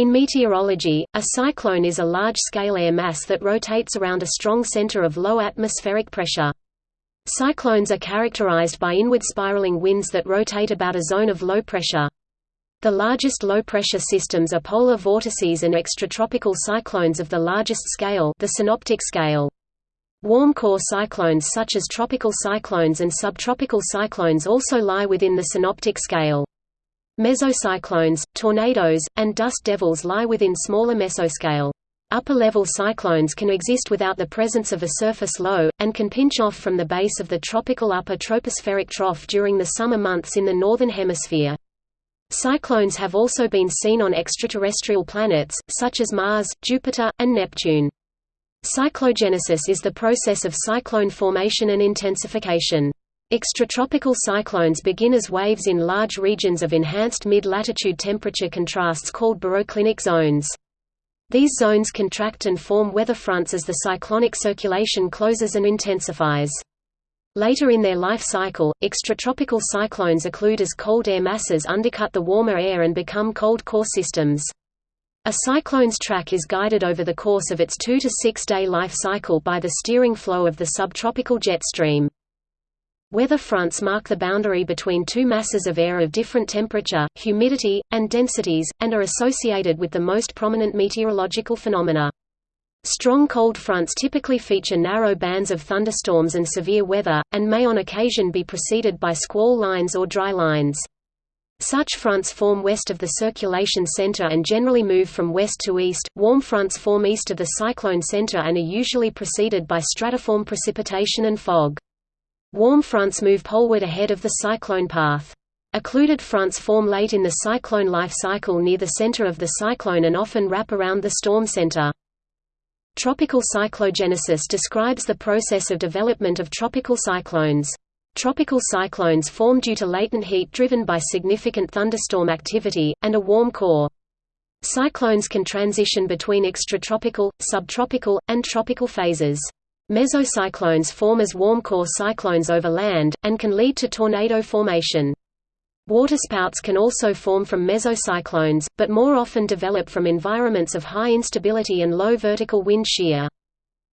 In meteorology, a cyclone is a large-scale air mass that rotates around a strong center of low atmospheric pressure. Cyclones are characterized by inward spiraling winds that rotate about a zone of low pressure. The largest low-pressure systems are polar vortices and extratropical cyclones of the largest scale the synoptic scale. Warm core cyclones such as tropical cyclones and subtropical cyclones also lie within the synoptic scale. Mesocyclones, tornadoes, and dust devils lie within smaller mesoscale. Upper-level cyclones can exist without the presence of a surface low, and can pinch off from the base of the tropical upper tropospheric trough during the summer months in the northern hemisphere. Cyclones have also been seen on extraterrestrial planets, such as Mars, Jupiter, and Neptune. Cyclogenesis is the process of cyclone formation and intensification. Extratropical cyclones begin as waves in large regions of enhanced mid-latitude temperature contrasts called baroclinic zones. These zones contract and form weather fronts as the cyclonic circulation closes and intensifies. Later in their life cycle, extratropical cyclones occlude as cold air masses undercut the warmer air and become cold core systems. A cyclone's track is guided over the course of its two to six day life cycle by the steering flow of the subtropical jet stream. Weather fronts mark the boundary between two masses of air of different temperature, humidity, and densities, and are associated with the most prominent meteorological phenomena. Strong cold fronts typically feature narrow bands of thunderstorms and severe weather, and may on occasion be preceded by squall lines or dry lines. Such fronts form west of the circulation center and generally move from west to east. Warm fronts form east of the cyclone center and are usually preceded by stratiform precipitation and fog. Warm fronts move poleward ahead of the cyclone path. Occluded fronts form late in the cyclone life cycle near the center of the cyclone and often wrap around the storm center. Tropical cyclogenesis describes the process of development of tropical cyclones. Tropical cyclones form due to latent heat driven by significant thunderstorm activity, and a warm core. Cyclones can transition between extratropical, subtropical, and tropical phases. Mesocyclones form as warm core cyclones over land, and can lead to tornado formation. Waterspouts can also form from mesocyclones, but more often develop from environments of high instability and low vertical wind shear.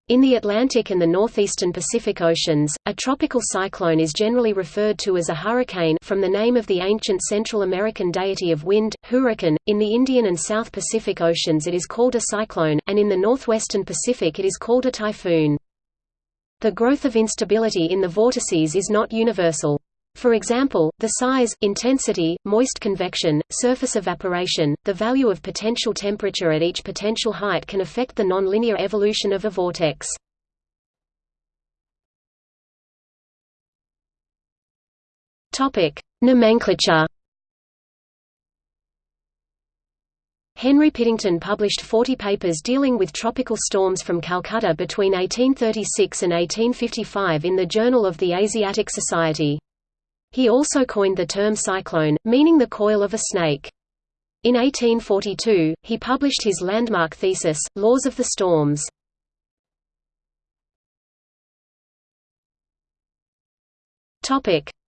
In the Atlantic and the northeastern Pacific Oceans, a tropical cyclone is generally referred to as a hurricane from the name of the ancient Central American deity of wind, Huracán. In the Indian and South Pacific Oceans it is called a cyclone, and in the northwestern Pacific it is called a typhoon. The growth of instability in the vortices is not universal. For example, the size, intensity, moist convection, surface evaporation, the value of potential temperature at each potential height can affect the nonlinear evolution of a vortex. Nomenclature. Henry Piddington published 40 papers dealing with tropical storms from Calcutta between 1836 and 1855 in the Journal of the Asiatic Society. He also coined the term cyclone, meaning the coil of a snake. In 1842, he published his landmark thesis, Laws of the Storms.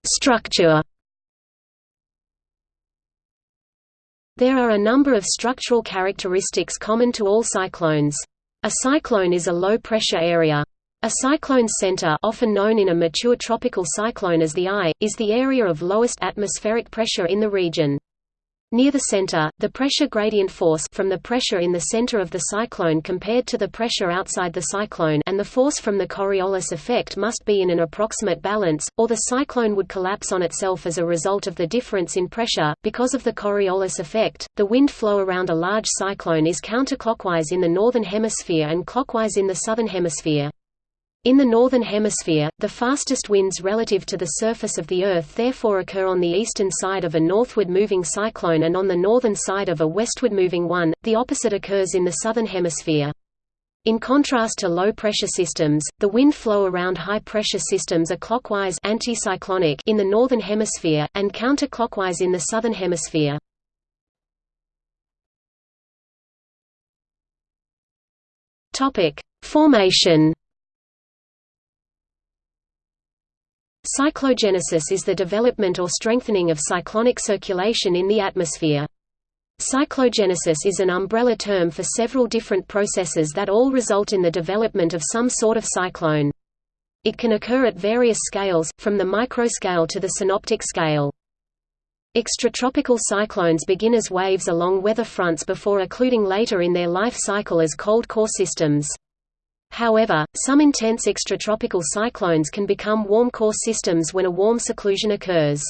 Structure There are a number of structural characteristics common to all cyclones. A cyclone is a low-pressure area. A cyclone's center often known in a mature tropical cyclone as the eye, is the area of lowest atmospheric pressure in the region. Near the center, the pressure gradient force from the pressure in the center of the cyclone compared to the pressure outside the cyclone and the force from the Coriolis effect must be in an approximate balance, or the cyclone would collapse on itself as a result of the difference in pressure. Because of the Coriolis effect, the wind flow around a large cyclone is counterclockwise in the northern hemisphere and clockwise in the southern hemisphere. In the Northern Hemisphere, the fastest winds relative to the surface of the Earth therefore occur on the eastern side of a northward-moving cyclone and on the northern side of a westward-moving one, the opposite occurs in the Southern Hemisphere. In contrast to low-pressure systems, the wind flow around high-pressure systems are clockwise anticyclonic in the Northern Hemisphere, and counterclockwise in the Southern Hemisphere. Formation Cyclogenesis is the development or strengthening of cyclonic circulation in the atmosphere. Cyclogenesis is an umbrella term for several different processes that all result in the development of some sort of cyclone. It can occur at various scales, from the microscale to the synoptic scale. Extratropical cyclones begin as waves along weather fronts before occluding later in their life cycle as cold core systems. However, some intense extratropical cyclones can become warm core systems when a warm seclusion occurs.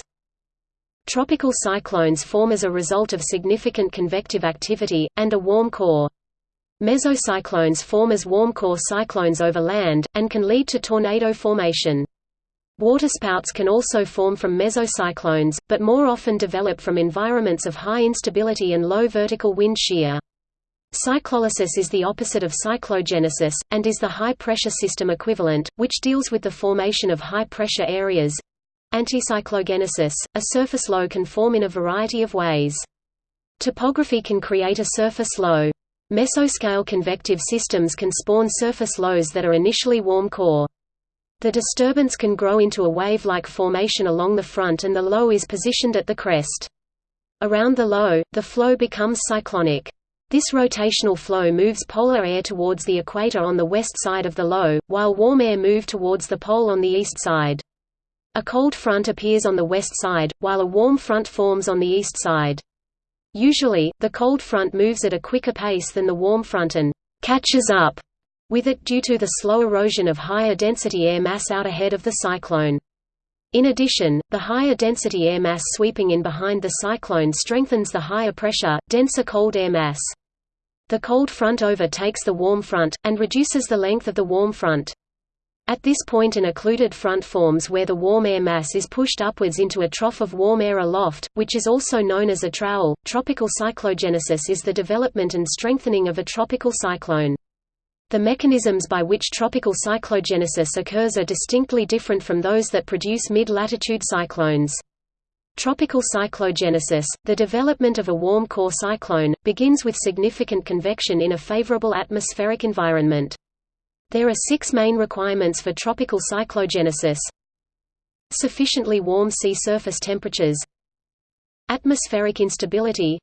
Tropical cyclones form as a result of significant convective activity, and a warm core. Mesocyclones form as warm core cyclones over land, and can lead to tornado formation. Waterspouts can also form from mesocyclones, but more often develop from environments of high instability and low vertical wind shear. Cyclolysis is the opposite of cyclogenesis, and is the high-pressure system equivalent, which deals with the formation of high-pressure areas, Anticyclogenesis, a surface low can form in a variety of ways. Topography can create a surface low. Mesoscale convective systems can spawn surface lows that are initially warm core. The disturbance can grow into a wave-like formation along the front and the low is positioned at the crest. Around the low, the flow becomes cyclonic. This rotational flow moves polar air towards the equator on the west side of the low, while warm air move towards the pole on the east side. A cold front appears on the west side, while a warm front forms on the east side. Usually, the cold front moves at a quicker pace than the warm front and «catches up» with it due to the slow erosion of higher density air mass out ahead of the cyclone. In addition, the higher density air mass sweeping in behind the cyclone strengthens the higher pressure, denser cold air mass. The cold front overtakes the warm front, and reduces the length of the warm front. At this point an occluded front forms where the warm air mass is pushed upwards into a trough of warm air aloft, which is also known as a trowal. Tropical cyclogenesis is the development and strengthening of a tropical cyclone. The mechanisms by which tropical cyclogenesis occurs are distinctly different from those that produce mid-latitude cyclones. Tropical cyclogenesis, the development of a warm core cyclone, begins with significant convection in a favorable atmospheric environment. There are six main requirements for tropical cyclogenesis. Sufficiently warm sea surface temperatures. Atmospheric instability.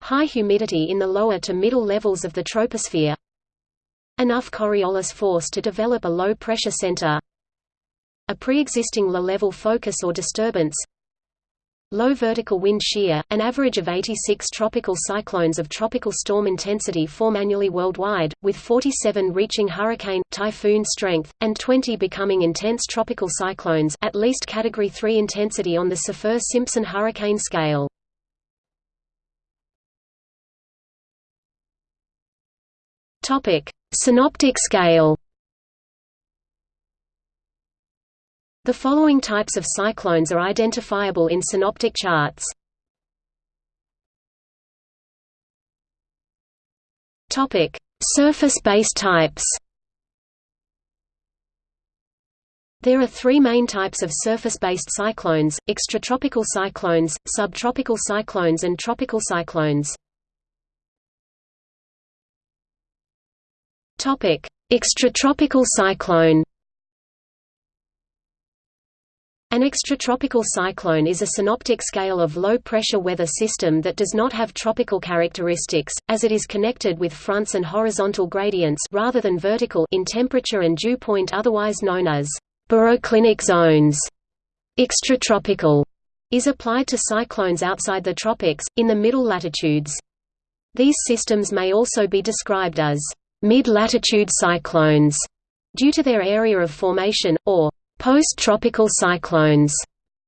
High humidity in the lower to middle levels of the troposphere. Enough Coriolis force to develop a low-pressure center. A pre-existing low-level focus or disturbance Low vertical wind shear, an average of 86 tropical cyclones of tropical storm intensity form annually worldwide, with 47 reaching hurricane, typhoon strength, and 20 becoming intense tropical cyclones at least Category 3 intensity on the Saffir-Simpson hurricane scale. Synoptic scale The following types of cyclones are identifiable in synoptic charts. Topic: Surface-based types. There are three main types of surface-based cyclones, extratropical cyclones, subtropical cyclones and tropical cyclones. Extratropical cyclone an extratropical cyclone is a synoptic scale of low-pressure weather system that does not have tropical characteristics, as it is connected with fronts and horizontal gradients rather than vertical in temperature and dew point otherwise known as baroclinic zones. Extratropical is applied to cyclones outside the tropics, in the middle latitudes. These systems may also be described as mid-latitude cyclones, due to their area of formation, or Post-tropical cyclones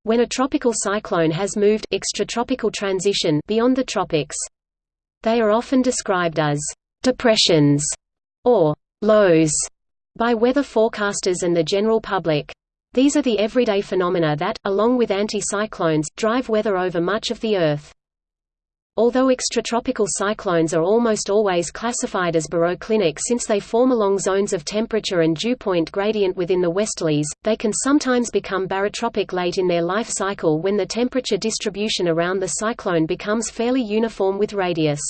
when a tropical cyclone has moved extratropical transition beyond the tropics. They are often described as depressions or lows by weather forecasters and the general public. These are the everyday phenomena that, along with anticyclones, drive weather over much of the Earth. Although extratropical cyclones are almost always classified as baroclinic since they form along zones of temperature and dew point gradient within the westerlies, they can sometimes become barotropic late in their life cycle when the temperature distribution around the cyclone becomes fairly uniform with radius.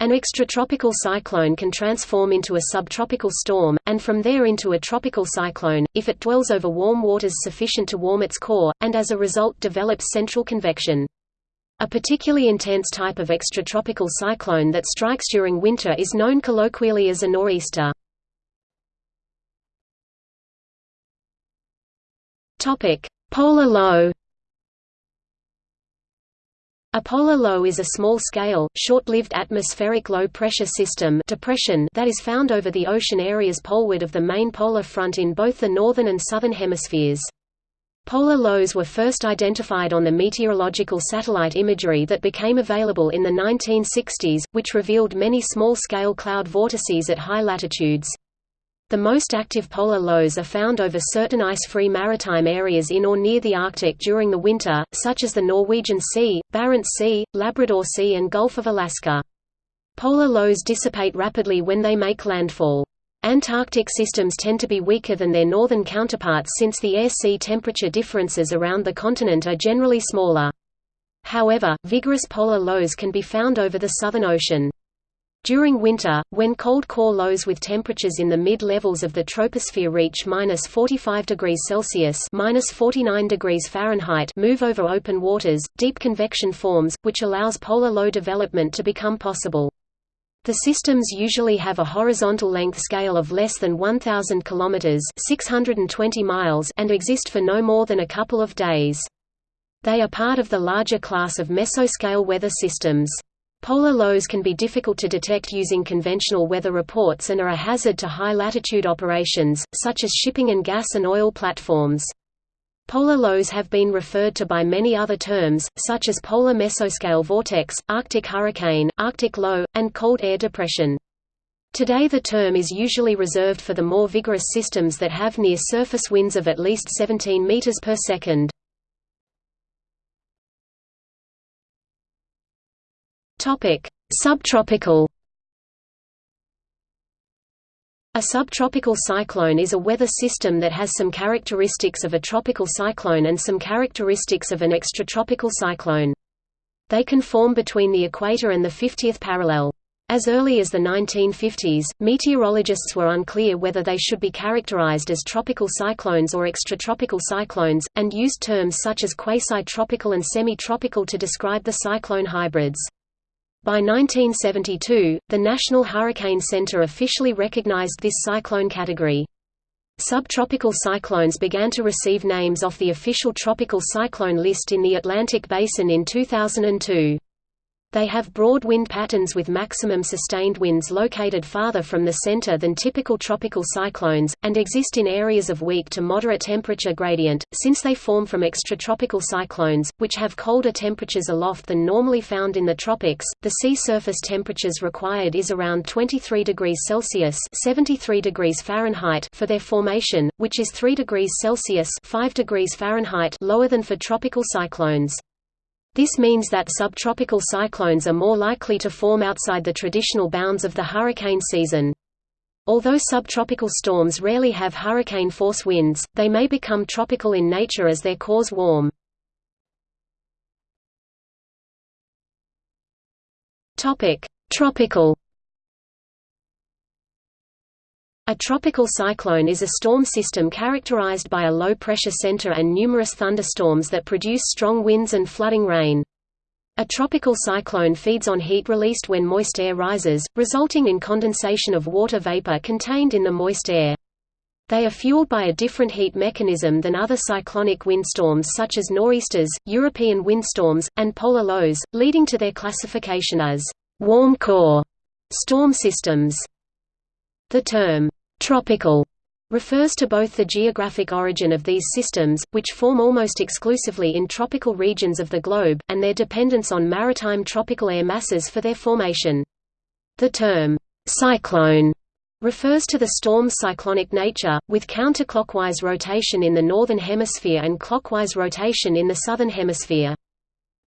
An extratropical cyclone can transform into a subtropical storm, and from there into a tropical cyclone, if it dwells over warm waters sufficient to warm its core, and as a result develops central convection. A particularly intense type of extratropical cyclone that strikes during winter is known colloquially as a nor'easter. Polar low a polar low is a small-scale, short-lived atmospheric low-pressure system depression that is found over the ocean areas poleward of the main polar front in both the northern and southern hemispheres. Polar lows were first identified on the meteorological satellite imagery that became available in the 1960s, which revealed many small-scale cloud vortices at high latitudes. The most active polar lows are found over certain ice-free maritime areas in or near the Arctic during the winter, such as the Norwegian Sea, Barents Sea, Labrador Sea and Gulf of Alaska. Polar lows dissipate rapidly when they make landfall. Antarctic systems tend to be weaker than their northern counterparts since the air-sea temperature differences around the continent are generally smaller. However, vigorous polar lows can be found over the Southern Ocean. During winter, when cold core lows with temperatures in the mid-levels of the troposphere reach minus 45 degrees Celsius minus 49 degrees Fahrenheit move over open waters, deep convection forms, which allows polar low development to become possible. The systems usually have a horizontal length scale of less than 1,000 km 620 miles and exist for no more than a couple of days. They are part of the larger class of mesoscale weather systems. Polar lows can be difficult to detect using conventional weather reports and are a hazard to high-latitude operations, such as shipping and gas and oil platforms. Polar lows have been referred to by many other terms, such as polar mesoscale vortex, Arctic hurricane, Arctic low, and cold air depression. Today the term is usually reserved for the more vigorous systems that have near-surface winds of at least 17 meters per second. Subtropical. A subtropical cyclone is a weather system that has some characteristics of a tropical cyclone and some characteristics of an extratropical cyclone. They can form between the equator and the 50th parallel. As early as the 1950s, meteorologists were unclear whether they should be characterized as tropical cyclones or extratropical cyclones, and used terms such as quasi-tropical and semi-tropical to describe the cyclone hybrids. By 1972, the National Hurricane Center officially recognized this cyclone category. Subtropical cyclones began to receive names off the official tropical cyclone list in the Atlantic Basin in 2002. They have broad wind patterns with maximum sustained winds located farther from the center than typical tropical cyclones, and exist in areas of weak to moderate temperature gradient, since they form from extratropical cyclones, which have colder temperatures aloft than normally found in the tropics. The sea surface temperatures required is around 23 degrees Celsius (73 degrees Fahrenheit) for their formation, which is 3 degrees Celsius (5 degrees Fahrenheit) lower than for tropical cyclones. This means that subtropical cyclones are more likely to form outside the traditional bounds of the hurricane season. Although subtropical storms rarely have hurricane-force winds, they may become tropical in nature as their cores warm. Tropical A tropical cyclone is a storm system characterized by a low-pressure center and numerous thunderstorms that produce strong winds and flooding rain. A tropical cyclone feeds on heat released when moist air rises, resulting in condensation of water vapor contained in the moist air. They are fueled by a different heat mechanism than other cyclonic windstorms such as nor'easters, European windstorms, and polar lows, leading to their classification as warm core storm systems. The term Tropical refers to both the geographic origin of these systems, which form almost exclusively in tropical regions of the globe, and their dependence on maritime tropical air masses for their formation. The term, cyclone, refers to the storm's cyclonic nature, with counterclockwise rotation in the northern hemisphere and clockwise rotation in the southern hemisphere.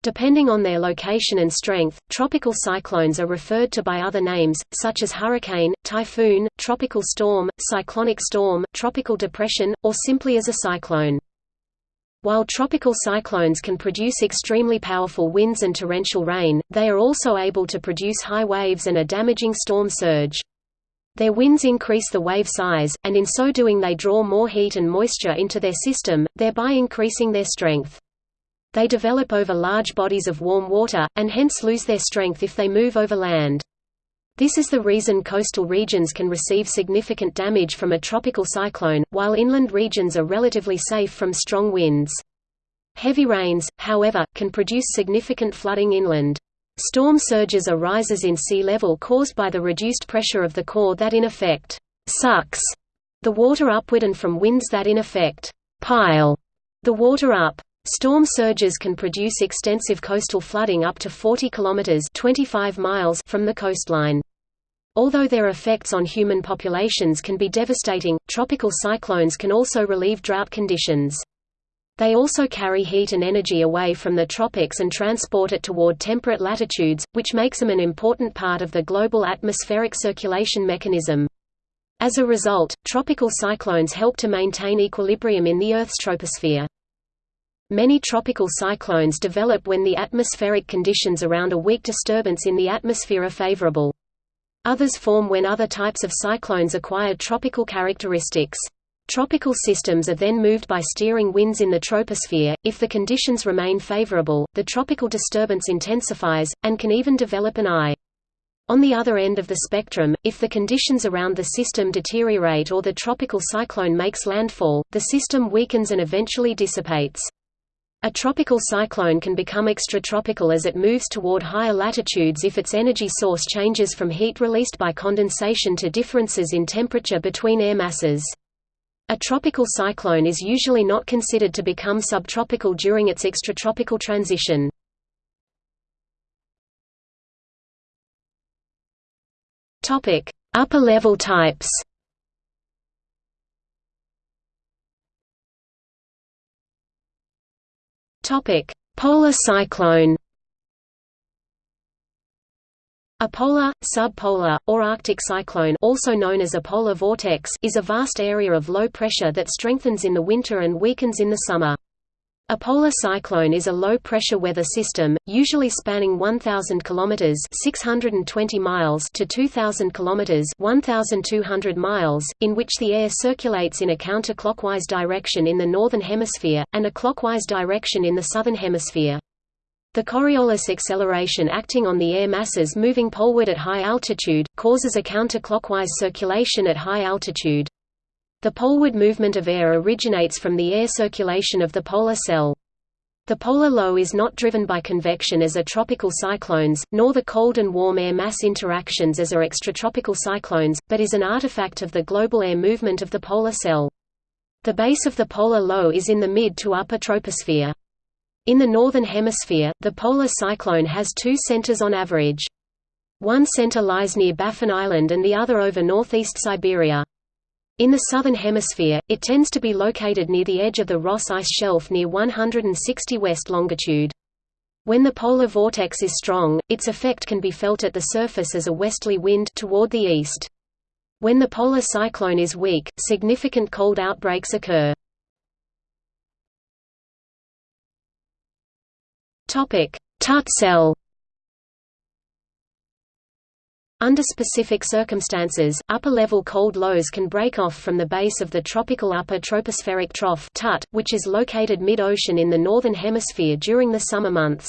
Depending on their location and strength, tropical cyclones are referred to by other names, such as hurricane, typhoon, tropical storm, cyclonic storm, tropical depression, or simply as a cyclone. While tropical cyclones can produce extremely powerful winds and torrential rain, they are also able to produce high waves and a damaging storm surge. Their winds increase the wave size, and in so doing they draw more heat and moisture into their system, thereby increasing their strength. They develop over large bodies of warm water, and hence lose their strength if they move over land. This is the reason coastal regions can receive significant damage from a tropical cyclone, while inland regions are relatively safe from strong winds. Heavy rains, however, can produce significant flooding inland. Storm surges are rises in sea level caused by the reduced pressure of the core that in effect sucks the water upward and from winds that in effect pile the water up. Storm surges can produce extensive coastal flooding up to 40 kilometers (25 miles) from the coastline. Although their effects on human populations can be devastating, tropical cyclones can also relieve drought conditions. They also carry heat and energy away from the tropics and transport it toward temperate latitudes, which makes them an important part of the global atmospheric circulation mechanism. As a result, tropical cyclones help to maintain equilibrium in the Earth's troposphere. Many tropical cyclones develop when the atmospheric conditions around a weak disturbance in the atmosphere are favorable. Others form when other types of cyclones acquire tropical characteristics. Tropical systems are then moved by steering winds in the troposphere. If the conditions remain favorable, the tropical disturbance intensifies, and can even develop an eye. On the other end of the spectrum, if the conditions around the system deteriorate or the tropical cyclone makes landfall, the system weakens and eventually dissipates. A tropical cyclone can become extratropical as it moves toward higher latitudes if its energy source changes from heat released by condensation to differences in temperature between air masses. A tropical cyclone is usually not considered to become subtropical during its extratropical transition. Upper level types Topic: Polar cyclone. A polar, subpolar, or Arctic cyclone also known as a polar vortex is a vast area of low pressure that strengthens in the winter and weakens in the summer. A polar cyclone is a low-pressure weather system, usually spanning 1,000 km (620 miles) to 2,000 km (1,200 miles), in which the air circulates in a counterclockwise direction in the northern hemisphere and a clockwise direction in the southern hemisphere. The Coriolis acceleration acting on the air masses moving poleward at high altitude, causes a counterclockwise circulation at high altitude. The poleward movement of air originates from the air circulation of the polar cell. The polar low is not driven by convection as are tropical cyclones, nor the cold and warm air mass interactions as are extratropical cyclones, but is an artifact of the global air movement of the polar cell. The base of the polar low is in the mid to upper troposphere. In the northern hemisphere, the polar cyclone has two centers on average. One center lies near Baffin Island and the other over northeast Siberia. In the southern hemisphere, it tends to be located near the edge of the Ross Ice Shelf near 160 west longitude. When the polar vortex is strong, its effect can be felt at the surface as a westerly wind toward the east. When the polar cyclone is weak, significant cold outbreaks occur. TUTT cell Under specific circumstances, upper-level cold lows can break off from the base of the tropical upper tropospheric trough TUTT, which is located mid-ocean in the northern hemisphere during the summer months.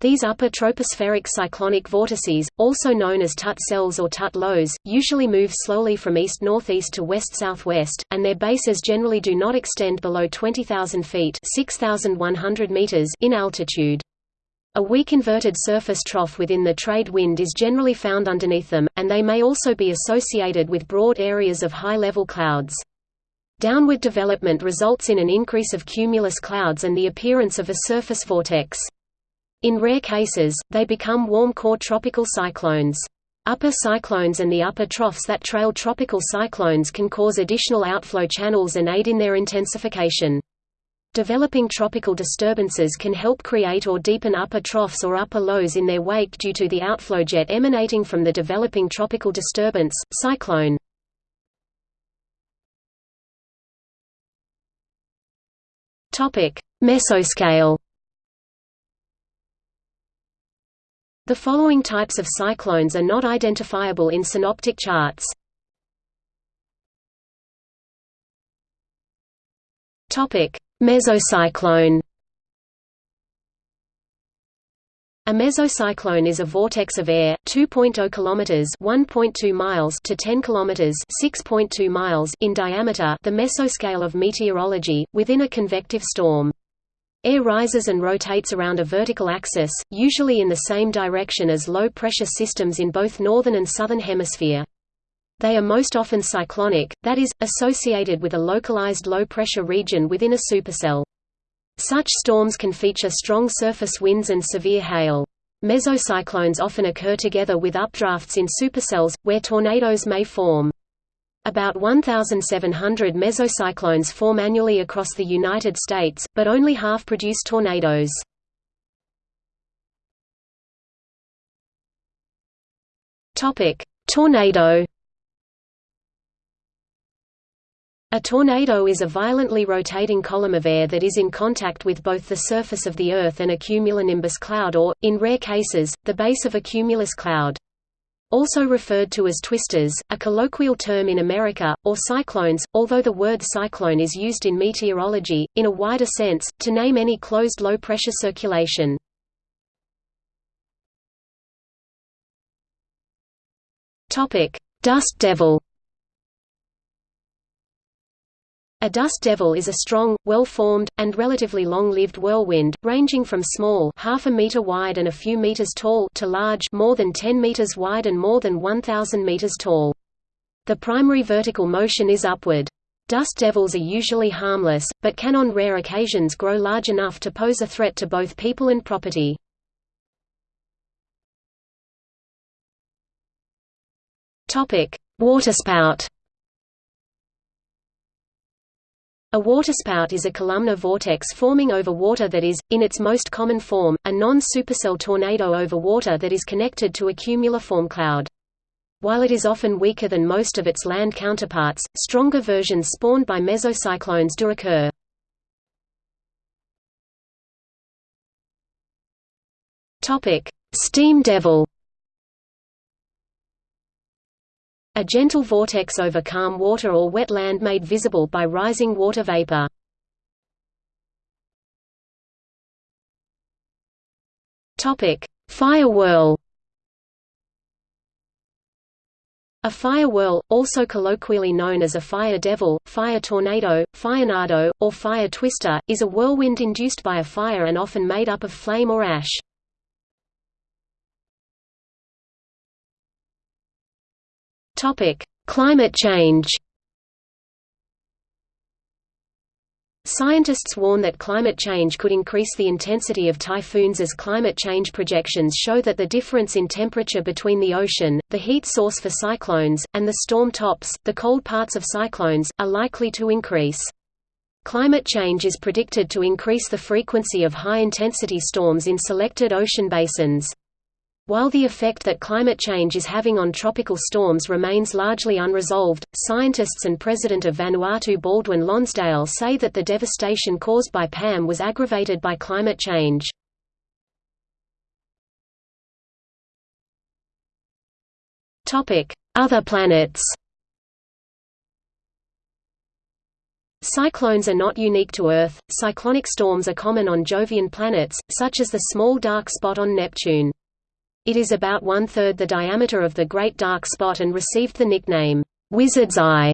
These upper tropospheric cyclonic vortices, also known as TUTT cells or TUTT lows, usually move slowly from east-northeast to west-southwest, and their bases generally do not extend below 20,000 feet meters in altitude. A weak inverted surface trough within the trade wind is generally found underneath them, and they may also be associated with broad areas of high-level clouds. Downward development results in an increase of cumulus clouds and the appearance of a surface vortex. In rare cases, they become warm-core tropical cyclones. Upper cyclones and the upper troughs that trail tropical cyclones can cause additional outflow channels and aid in their intensification. Developing tropical disturbances can help create or deepen upper troughs or upper lows in their wake due to the outflow jet emanating from the developing tropical disturbance, cyclone. Mesoscale The following types of cyclones are not identifiable in synoptic charts. Topic: Mesocyclone A mesocyclone is a vortex of air 2.0 kilometers 1.2 miles to 10 kilometers 6.2 miles in diameter, the mesoscale of meteorology, within a convective storm. Air rises and rotates around a vertical axis, usually in the same direction as low-pressure systems in both northern and southern hemisphere. They are most often cyclonic, that is, associated with a localized low-pressure region within a supercell. Such storms can feature strong surface winds and severe hail. Mesocyclones often occur together with updrafts in supercells, where tornadoes may form. About 1,700 mesocyclones form annually across the United States, but only half produce tornadoes. Tornado A tornado is a violently rotating column of air that is in contact with both the surface of the Earth and a cumulonimbus cloud or, in rare cases, the base of a cumulus cloud. Also referred to as twisters, a colloquial term in America, or cyclones, although the word cyclone is used in meteorology, in a wider sense, to name any closed low-pressure circulation. Dust devil A dust devil is a strong, well-formed, and relatively long-lived whirlwind, ranging from small half a meter wide and a few meters tall to large more than 10 meters wide and more than 1,000 meters tall. The primary vertical motion is upward. Dust devils are usually harmless, but can on rare occasions grow large enough to pose a threat to both people and property. Waterspout A waterspout is a columnar vortex forming over water that is, in its most common form, a non-supercell tornado over water that is connected to a cumuliform cloud. While it is often weaker than most of its land counterparts, stronger versions spawned by mesocyclones do occur. Steam devil A gentle vortex over calm water or wet land made visible by rising water vapor. Fire whirl A fire whirl, also colloquially known as a fire devil, fire tornado, firenado, or fire twister, is a whirlwind induced by a fire and often made up of flame or ash. Topic: Climate change. Scientists warn that climate change could increase the intensity of typhoons as climate change projections show that the difference in temperature between the ocean, the heat source for cyclones, and the storm tops, the cold parts of cyclones, are likely to increase. Climate change is predicted to increase the frequency of high-intensity storms in selected ocean basins. While the effect that climate change is having on tropical storms remains largely unresolved, scientists and President of Vanuatu Baldwin Lonsdale say that the devastation caused by PAM was aggravated by climate change. Other planets Cyclones are not unique to Earth, cyclonic storms are common on Jovian planets, such as the small dark spot on Neptune. It is about one-third the diameter of the Great Dark Spot and received the nickname, "'Wizard's Eye'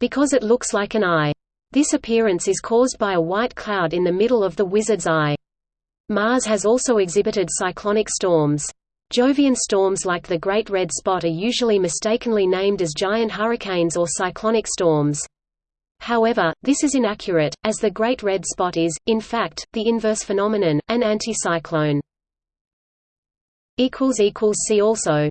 because it looks like an eye. This appearance is caused by a white cloud in the middle of the Wizard's Eye. Mars has also exhibited cyclonic storms. Jovian storms like the Great Red Spot are usually mistakenly named as giant hurricanes or cyclonic storms. However, this is inaccurate, as the Great Red Spot is, in fact, the inverse phenomenon, an anticyclone. See also